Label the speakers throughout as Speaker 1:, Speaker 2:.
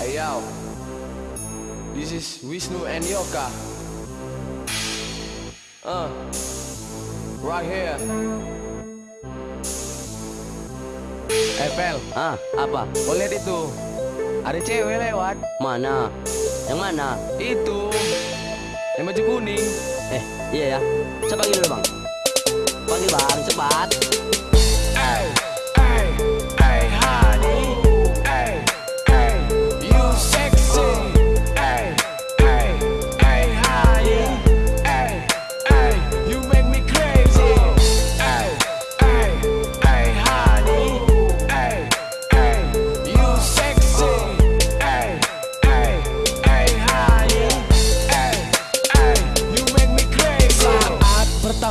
Speaker 1: Hey yo, this is Wisnu and Yoka. Uh, right here. Eh Pel,
Speaker 2: Ah, apa?
Speaker 1: kau lihat itu? Ada cewek lewat.
Speaker 2: Mana? Yang mana?
Speaker 1: Itu. Yang baju kuning.
Speaker 2: Eh, iya ya. Saya panggil dulu bang. Panggil bang, cepat.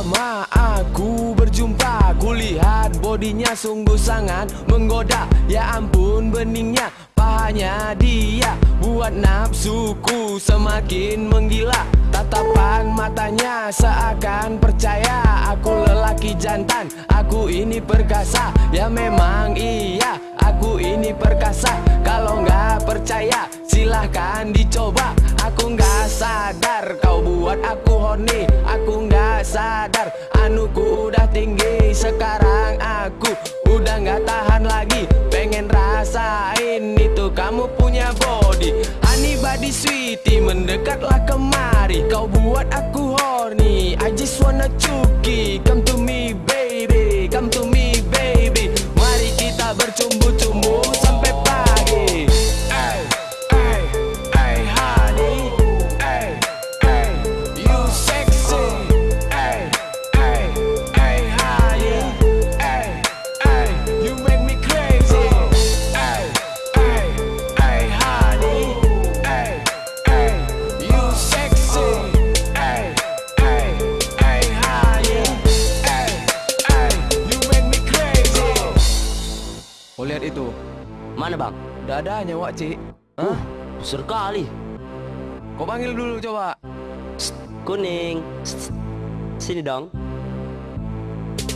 Speaker 1: Pertama aku berjumpa Kulihat bodinya sungguh sangat menggoda. Ya ampun beningnya pahanya dia. Buat nafsuku semakin menggila. Tatapan matanya seakan percaya. Aku lelaki jantan, aku ini perkasa. Ya memang iya, aku ini perkasa. Kalau nggak percaya silahkan dicoba. Aku nggak sadar kau buat aku horny. Aku nggak sadar anuku udah tinggi. Sekarang aku udah nggak tahan lagi. Pengen rasain itu kamu punya body. Honey body sweetie mendekatlah kemari. Kau buat aku horny. I just wanna cuki itu.
Speaker 2: Mana bang?
Speaker 1: Dadanya wak cik.
Speaker 2: Uh, besar kali.
Speaker 1: Kau panggil dulu coba.
Speaker 2: Kuning. Sini dong.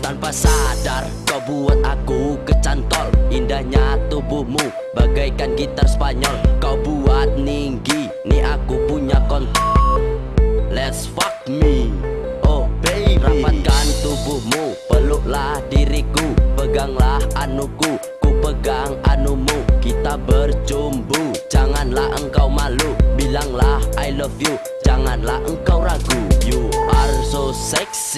Speaker 2: Tanpa sadar kau buat aku kecantol. Indahnya tubuhmu bagaikan gitar Spanyol. Kau buat ninggi, nih aku punya kont. Let's fuck me. Oh baby. Rapatkan tubuhmu, peluklah diriku. Peganglah anuku, You, janganlah engkau ragu. You are so sexy